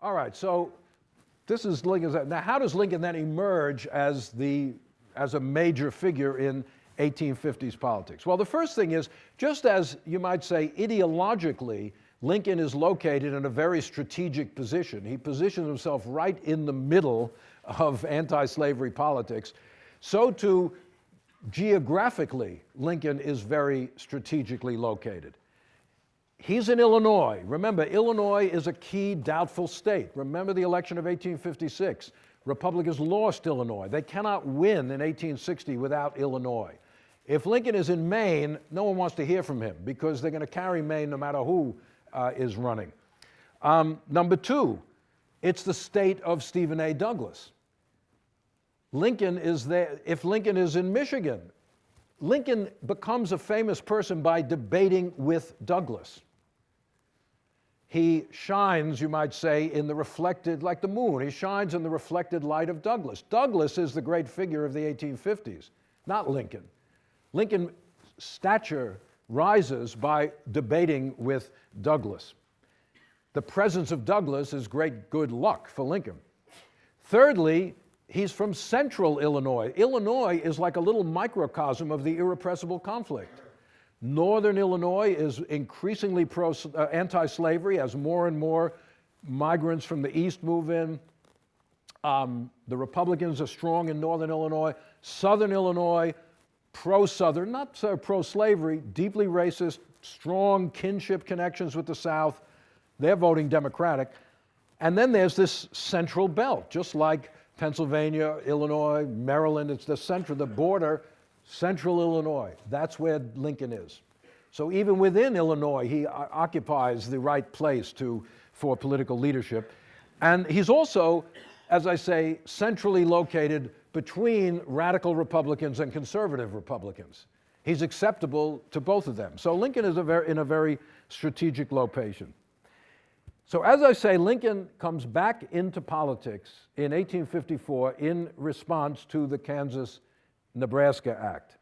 All right, so this is Lincoln's. Now, how does Lincoln then emerge as, the, as a major figure in 1850s politics? Well, the first thing is, just as you might say ideologically, Lincoln is located in a very strategic position. He positions himself right in the middle of anti-slavery politics. So too, geographically, Lincoln is very strategically located. He's in Illinois. Remember, Illinois is a key doubtful state. Remember the election of 1856. Republicans lost Illinois. They cannot win in 1860 without Illinois. If Lincoln is in Maine, no one wants to hear from him because they're going to carry Maine no matter who uh, is running. Um, number two, it's the state of Stephen A. Douglas. Lincoln is there, if Lincoln is in Michigan, Lincoln becomes a famous person by debating with Douglas he shines, you might say, in the reflected, like the moon, he shines in the reflected light of Douglas. Douglas is the great figure of the 1850s, not Lincoln. Lincoln's stature rises by debating with Douglas. The presence of Douglas is great good luck for Lincoln. Thirdly, he's from central Illinois. Illinois is like a little microcosm of the irrepressible conflict. Northern Illinois is increasingly pro, uh, anti-slavery as more and more migrants from the east move in. Um, the Republicans are strong in Northern Illinois. Southern Illinois, pro-Southern, not so pro-slavery, deeply racist, strong kinship connections with the South. They're voting Democratic. And then there's this central belt, just like Pennsylvania, Illinois, Maryland, it's the center, of the border Central Illinois, that's where Lincoln is. So even within Illinois, he occupies the right place to, for political leadership. And he's also, as I say, centrally located between radical Republicans and conservative Republicans. He's acceptable to both of them. So Lincoln is a very, in a very strategic location. So as I say, Lincoln comes back into politics in 1854 in response to the Kansas Nebraska Act.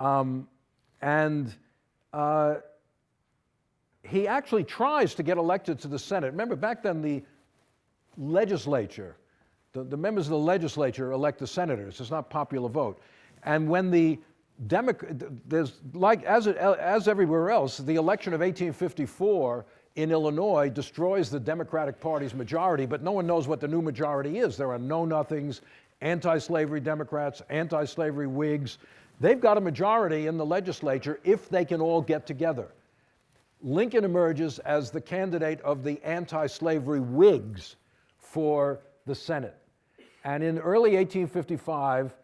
Um, and uh, he actually tries to get elected to the Senate. Remember, back then the legislature, the, the members of the legislature elect the senators. It's not popular vote. And when the Democrat, there's like, as, as everywhere else, the election of 1854 in Illinois destroys the Democratic Party's majority, but no one knows what the new majority is. There are know-nothings anti-slavery Democrats, anti-slavery Whigs. They've got a majority in the legislature if they can all get together. Lincoln emerges as the candidate of the anti-slavery Whigs for the Senate. And in early 1855,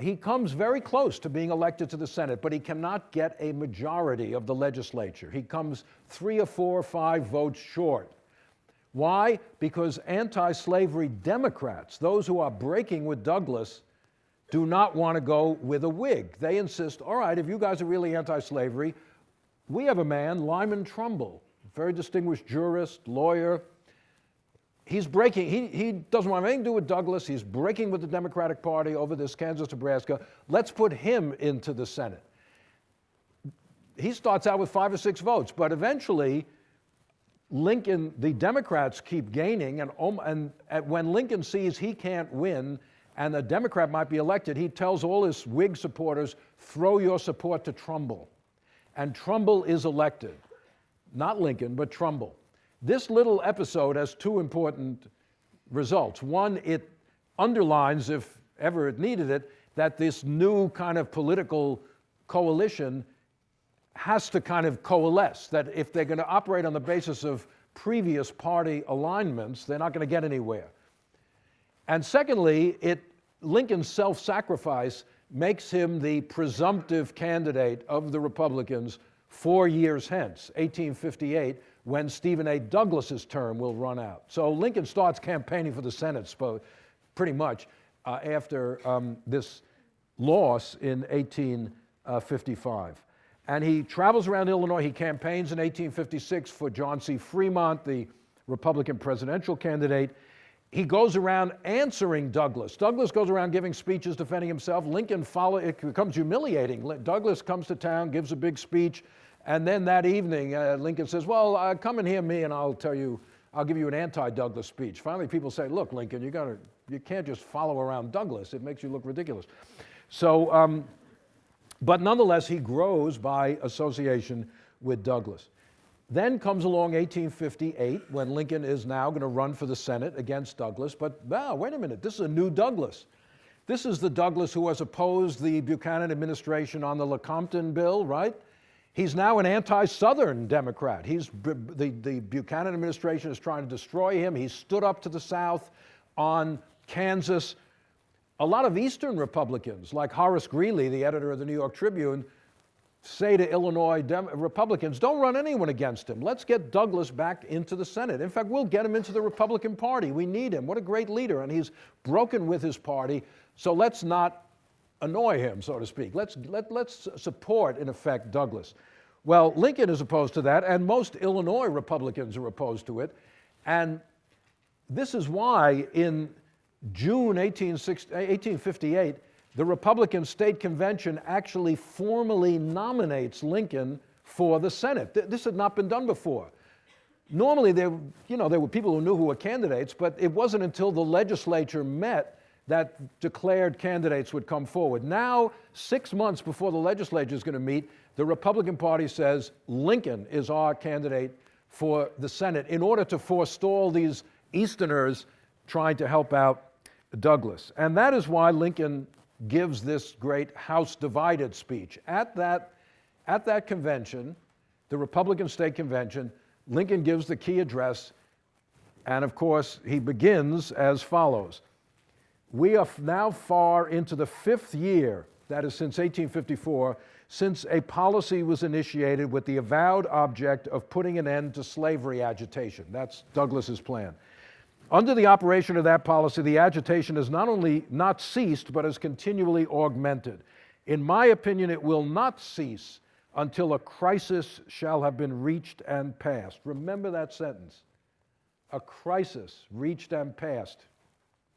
he comes very close to being elected to the Senate, but he cannot get a majority of the legislature. He comes three or four or five votes short. Why? Because anti-slavery Democrats, those who are breaking with Douglas, do not want to go with a Whig. They insist, all right, if you guys are really anti-slavery, we have a man, Lyman Trumbull, very distinguished jurist, lawyer. He's breaking, he, he doesn't want anything to do with Douglas. He's breaking with the Democratic Party over this Kansas-Nebraska. Let's put him into the Senate. He starts out with five or six votes, but eventually Lincoln, the Democrats keep gaining, and, and, when Lincoln sees he can't win and a Democrat might be elected, he tells all his Whig supporters, throw your support to Trumbull. And Trumbull is elected. Not Lincoln, but Trumbull. This little episode has two important results. One, it underlines, if ever it needed it, that this new kind of political coalition has to kind of coalesce, that if they're going to operate on the basis of previous party alignments, they're not going to get anywhere. And secondly, it, Lincoln's self-sacrifice makes him the presumptive candidate of the Republicans four years hence, 1858, when Stephen A. Douglas's term will run out. So Lincoln starts campaigning for the Senate pretty much uh, after um, this loss in 1855. And he travels around Illinois. He campaigns in 1856 for John C. Fremont, the Republican presidential candidate. He goes around answering Douglas. Douglas goes around giving speeches defending himself. Lincoln follow, it becomes humiliating. Douglas comes to town, gives a big speech, and then that evening, uh, Lincoln says, well, uh, come and hear me and I'll tell you I'll give you an anti-Douglas speech. Finally, people say, look, Lincoln, you, gotta, you can't just follow around Douglas. It makes you look ridiculous. So, um, but nonetheless, he grows by association with Douglas. Then comes along 1858 when Lincoln is now going to run for the Senate against Douglas. But now, wait a minute, this is a new Douglas. This is the Douglas who has opposed the Buchanan administration on the Lecompton bill, right? He's now an anti Southern Democrat. He's, the, the Buchanan administration is trying to destroy him. He stood up to the South on Kansas. A lot of Eastern Republicans, like Horace Greeley, the editor of the New York Tribune, say to Illinois Dem- Republicans, don't run anyone against him. Let's get Douglas back into the Senate. In fact, we'll get him into the Republican Party. We need him. What a great leader. And he's broken with his party, so let's not annoy him, so to speak. Let's, let, let's support, in effect, Douglas. Well, Lincoln is opposed to that, and most Illinois Republicans are opposed to it. And this is why in June 1858, eh, the Republican State Convention actually formally nominates Lincoln for the Senate. This had not been done before. Normally, there, you know, there were people who knew who were candidates, but it wasn't until the legislature met that declared candidates would come forward. Now, six months before the legislature is going to meet, the Republican Party says Lincoln is our candidate for the Senate in order to forestall these Easterners trying to help out Douglas. And that is why Lincoln gives this great House divided speech. At that, at that convention, the Republican State Convention, Lincoln gives the key address, and of course, he begins as follows We are now far into the fifth year, that is since 1854, since a policy was initiated with the avowed object of putting an end to slavery agitation. That's Douglas's plan. Under the operation of that policy, the agitation has not only not ceased, but has continually augmented. In my opinion, it will not cease until a crisis shall have been reached and passed. Remember that sentence. A crisis reached and passed.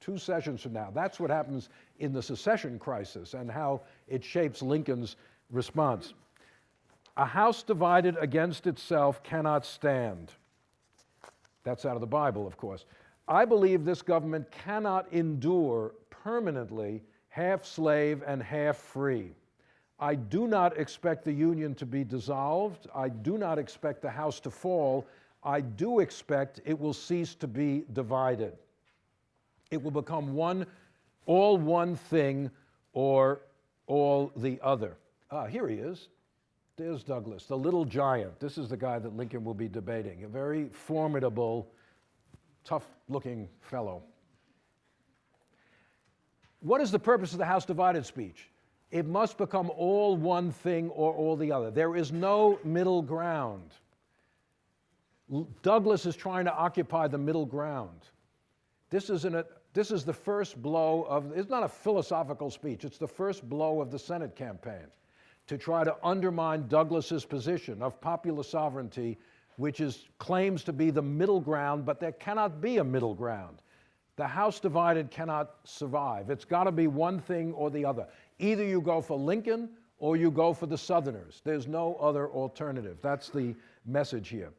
Two sessions from now. That's what happens in the secession crisis and how it shapes Lincoln's response. A house divided against itself cannot stand. That's out of the Bible, of course. I believe this government cannot endure permanently half slave and half free. I do not expect the Union to be dissolved. I do not expect the House to fall. I do expect it will cease to be divided. It will become one, all one thing or all the other. Ah, here he is. There's Douglas, the little giant. This is the guy that Lincoln will be debating, a very formidable tough looking fellow. What is the purpose of the House divided speech? It must become all one thing or all the other. There is no middle ground. Douglas is trying to occupy the middle ground. This is, an, this is the first blow of, it's not a philosophical speech, it's the first blow of the Senate campaign to try to undermine Douglas's position of popular sovereignty which is, claims to be the middle ground, but there cannot be a middle ground. The house divided cannot survive. It's got to be one thing or the other. Either you go for Lincoln or you go for the Southerners. There's no other alternative. That's the message here.